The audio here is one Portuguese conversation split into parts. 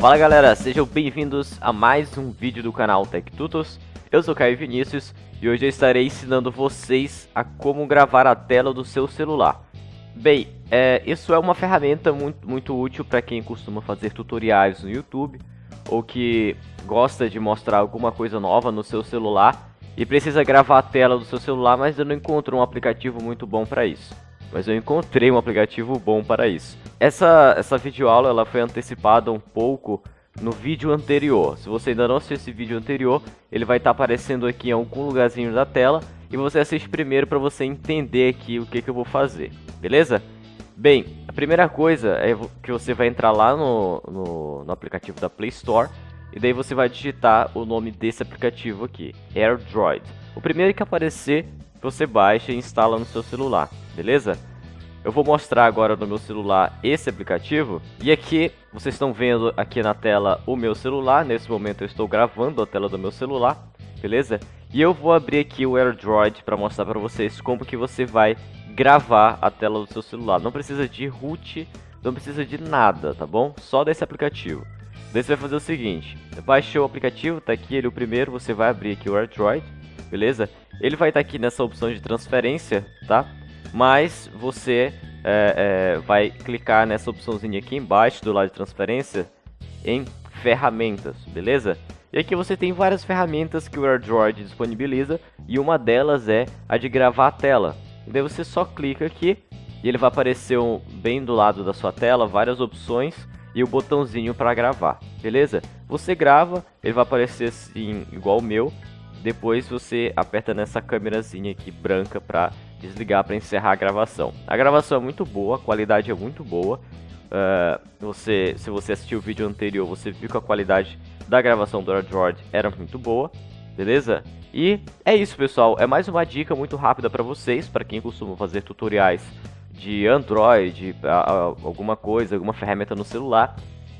Fala galera, sejam bem-vindos a mais um vídeo do canal Tech Tutos. Eu sou Caio Vinícius e hoje eu estarei ensinando vocês a como gravar a tela do seu celular. Bem, é, isso é uma ferramenta muito, muito útil para quem costuma fazer tutoriais no YouTube ou que gosta de mostrar alguma coisa nova no seu celular e precisa gravar a tela do seu celular, mas eu não encontro um aplicativo muito bom para isso. Mas eu encontrei um aplicativo bom para isso. Essa, essa videoaula ela foi antecipada um pouco no vídeo anterior. Se você ainda não assistiu esse vídeo anterior, ele vai estar tá aparecendo aqui em algum lugarzinho da tela e você assiste primeiro para você entender aqui o que, que eu vou fazer, beleza? Bem, a primeira coisa é que você vai entrar lá no, no, no aplicativo da Play Store e daí você vai digitar o nome desse aplicativo aqui, AirDroid. O primeiro que aparecer, você baixa e instala no seu celular, beleza? Eu vou mostrar agora no meu celular esse aplicativo. E aqui, vocês estão vendo aqui na tela o meu celular. Nesse momento eu estou gravando a tela do meu celular, beleza? E eu vou abrir aqui o AirDroid para mostrar para vocês como que você vai gravar a tela do seu celular. Não precisa de root, não precisa de nada, tá bom? Só desse aplicativo. Daí você vai fazer o seguinte, baixou o aplicativo, tá aqui ele o primeiro, você vai abrir aqui o AirDroid, beleza? Ele vai estar tá aqui nessa opção de transferência, tá? Mas você é, é, vai clicar nessa opçãozinha aqui embaixo do lado de transferência em ferramentas, beleza? E aqui você tem várias ferramentas que o AirDroid disponibiliza e uma delas é a de gravar a tela. Daí você só clica aqui e ele vai aparecer um, bem do lado da sua tela várias opções e o botãozinho para gravar, beleza? Você grava, ele vai aparecer assim, igual o meu, depois você aperta nessa câmerazinha aqui branca para desligar para encerrar a gravação. A gravação é muito boa, a qualidade é muito boa. Uh, você, se você assistiu o vídeo anterior, você viu que a qualidade da gravação do Android era muito boa, beleza? E é isso, pessoal. É mais uma dica muito rápida para vocês, para quem costuma fazer tutoriais de Android, alguma coisa, alguma ferramenta no celular,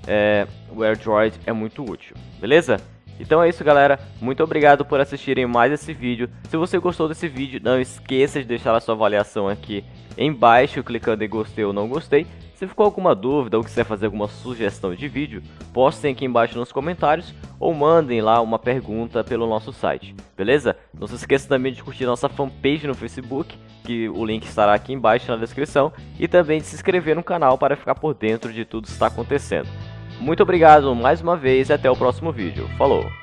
é, o AirDroid é muito útil, beleza? Então é isso galera, muito obrigado por assistirem mais esse vídeo. Se você gostou desse vídeo, não esqueça de deixar a sua avaliação aqui embaixo, clicando em gostei ou não gostei. Se ficou alguma dúvida ou quiser fazer alguma sugestão de vídeo, postem aqui embaixo nos comentários ou mandem lá uma pergunta pelo nosso site, beleza? Não se esqueça também de curtir nossa fanpage no Facebook, que o link estará aqui embaixo na descrição, e também de se inscrever no canal para ficar por dentro de tudo que está acontecendo. Muito obrigado mais uma vez e até o próximo vídeo. Falou!